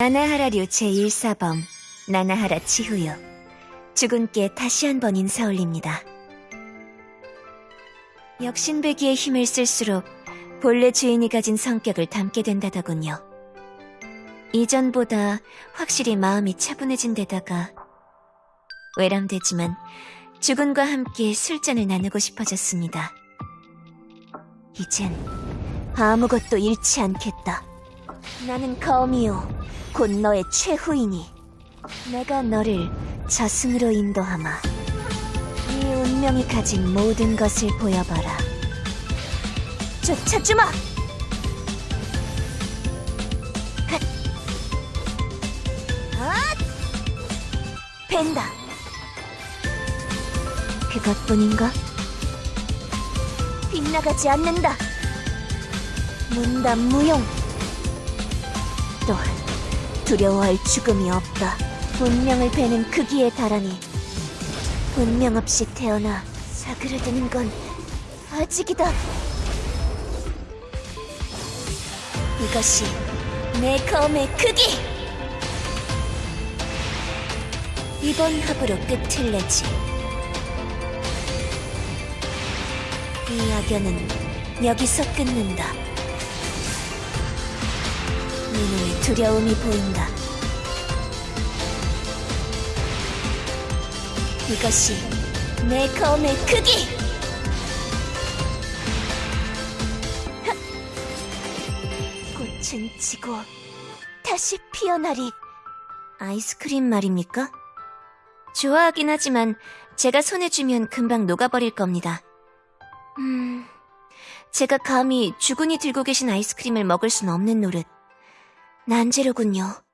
나나하라류 제1사범 나나하라 치후요 주군께 다시 한 번 인사 올립니다. 역신배기의 힘을 쓸수록 본래 주인이 가진 성격을 담게 된다더군요. 이전보다 확실히 마음이 차분해진 데다가 외람되지만 주군과 함께 술잔을 나누고 싶어졌습니다. 이젠 아무것도 잃지 않겠다. 나는 거미요. 곧 너의 최후이니. 내가 너를 저승으로 인도하마. 이 운명이 가진 모든 것을 보여봐라. 쫓아주마! 벤다! 그것뿐인가? 빗나가지 않는다. 문담 무용 또한 두려워할 죽음이 없다. 운명을 베는 크기에 달하니 운명 없이 태어나 사그라드는 건 아직이다. 이것이 내 검의 크기! 이번 합으로 끝을 내지. 이 악연은 여기서 끊는다. 눈에 두려움이 보인다. 이것이 내 검의 크기! 하! 꽃은 지고 다시 피어나리. 아이스크림 말입니까? 좋아하긴 하지만 제가 손에 쥐면 금방 녹아버릴 겁니다. 음, 제가 감히 주군이 들고 계신 아이스크림을 먹을 순 없는 노릇. 난제로군요.